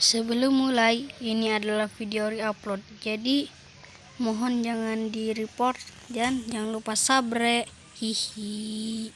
Sebelum mulai, ini adalah video reupload. Jadi, mohon jangan di report dan jangan lupa sabre. Hihi.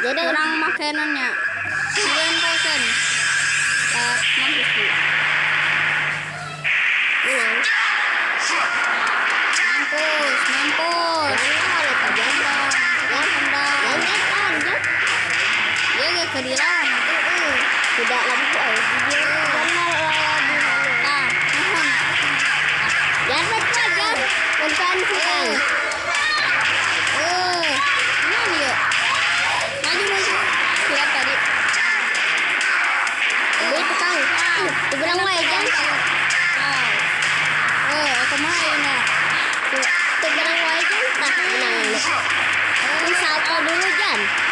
Jadi Kurang makanannya. 9 persen. Uh, mampus bu. Iya. Mampus, mampus. Ya gak. Tidak lampu. Jangan. Oh. Eh, aku main ya. Dibilang wae jangan. Nah, menang. Ini salto dulu jangan.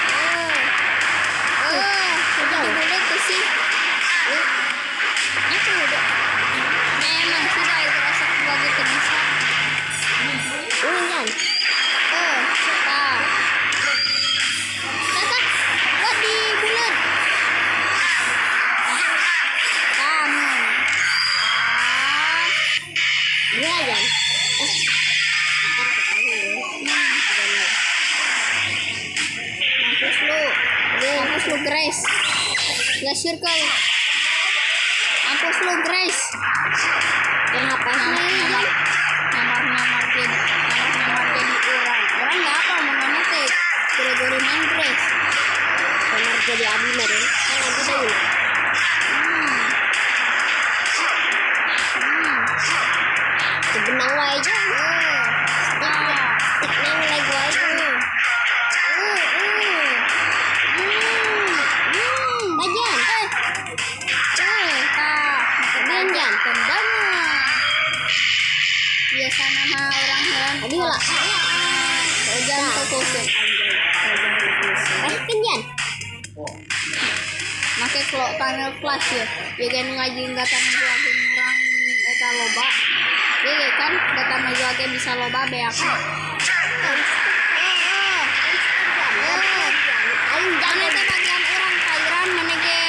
Mampus lu. Mampus lu, Grace. Ya circle. Mampus lu, Grace. Kenapa Nyamar, nyamar. Nyamar, nyamar jadi, nyamar, nyamar jadi orang. Orang nggak apa, mau nanya teh. Gori-gori main Grace. Benar jadi abi meren. Kan nanti dulu. Hmm. Hmm. Sebenang wae Biasa nama orang heran. Tadi lah. Ah, Jangan fokusin. Eh, kenjan. Make kalau panel kelas ya, ya kan ngaji nggak tanah lagi orang eta loba. Ya kan, kata maju lagi bisa loba beak. Aing Jangan jangan. teh bagian orang kairan menege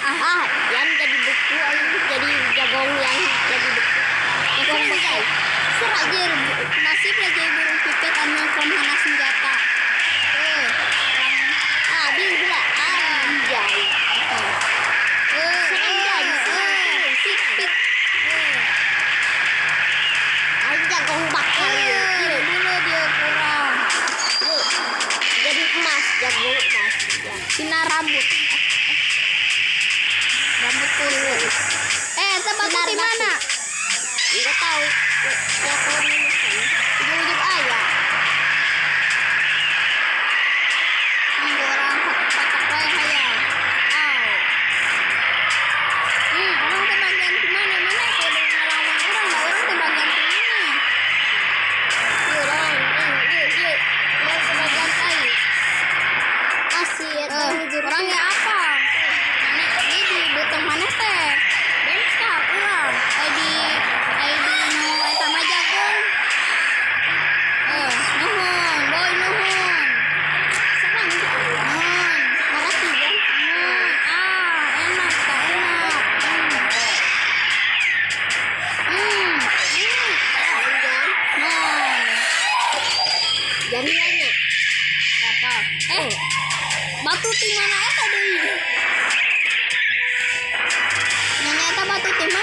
ah Ah, jangan jadi buku. Aing jadi jagong yang jadi buku. Jagong bekai. Serajir nasib lagi burung pipit anu komhana senjata. Eh, orang Ah, bil gula. Ah, anjay. eh, Serem eh, dan eh, pik pik. Eh, Aing jagong bakar. eh, dulu dia kurang. Yuk. Jadi emas, jagong emas. Ya. Sinar rambut. Rambut kulit. Eh, tempat di mana? Enggak tahu. Ya kalau ini Ujung-ujung ayah. Hmm, batu di mana deui? Nanya eta batu tim